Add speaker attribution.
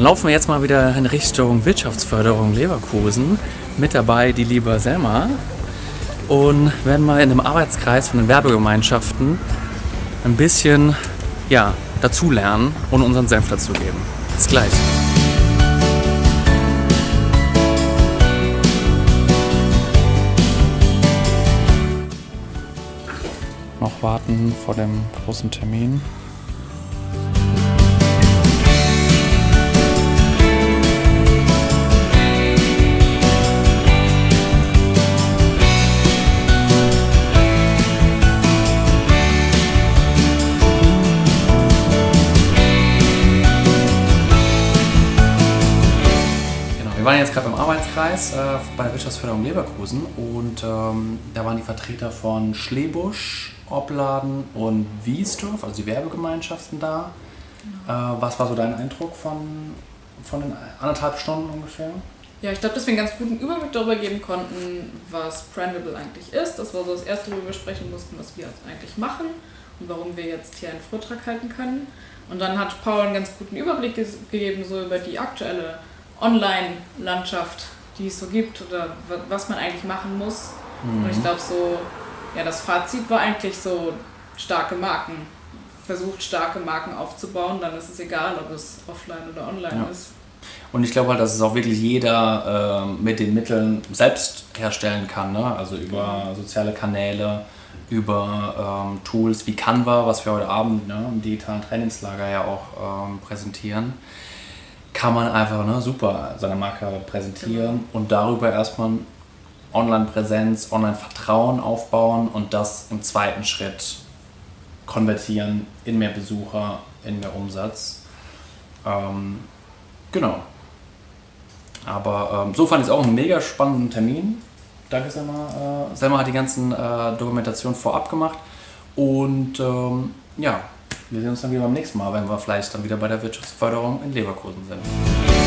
Speaker 1: Dann laufen wir jetzt mal wieder in Richtung Wirtschaftsförderung Leverkusen. Mit dabei die liebe Selma. Und werden mal in einem Arbeitskreis von den Werbegemeinschaften ein bisschen ja, dazulernen und unseren Senf dazugeben. Bis gleich. Noch warten vor dem großen Termin. Wir waren jetzt gerade beim Arbeitskreis äh, bei der Wirtschaftsförderung Leverkusen und ähm, da waren die Vertreter von Schlebusch, Opladen und Wiesdorf, also die Werbegemeinschaften da. Äh, was war so dein Eindruck von, von den anderthalb Stunden ungefähr?
Speaker 2: Ja, ich glaube, dass wir einen ganz guten Überblick darüber geben konnten, was Brandable eigentlich ist. Das war so das erste, worüber wir sprechen mussten, was wir eigentlich machen und warum wir jetzt hier einen Vortrag halten können. Und dann hat Paul einen ganz guten Überblick gegeben, so über die aktuelle Online-Landschaft, die es so gibt oder wa- was man eigentlich machen muss. Und ich glaube, so, ja, das Fazit war eigentlich so starke Marken. Versucht starke Marken aufzubauen, dann ist es egal, ob es offline oder online
Speaker 1: Ja.
Speaker 2: ist.
Speaker 1: Und ich glaube halt, dass es auch wirklich jeder ähm, mit den Mitteln selbst herstellen kann. Ne? Also über soziale Kanäle, über ähm, Tools wie Canva, was wir heute Abend ne, im digitalen Trainingslager ja auch ähm, präsentieren, kann man einfach ne, super seine Marke präsentieren und darüber erstmal Online-Präsenz, Online-Vertrauen aufbauen und das im zweiten Schritt konvertieren in mehr Besucher, in mehr Umsatz. Ähm, genau. Aber ähm, so fand ich es auch einen mega spannenden Termin. Danke, Selma. Äh, Selma hat die ganzen äh, Dokumentationen vorab gemacht. Und ähm, ja, wir sehen uns dann wieder beim nächsten Mal, wenn wir vielleicht dann wieder bei der Wirtschaftsförderung in Leverkusen sind.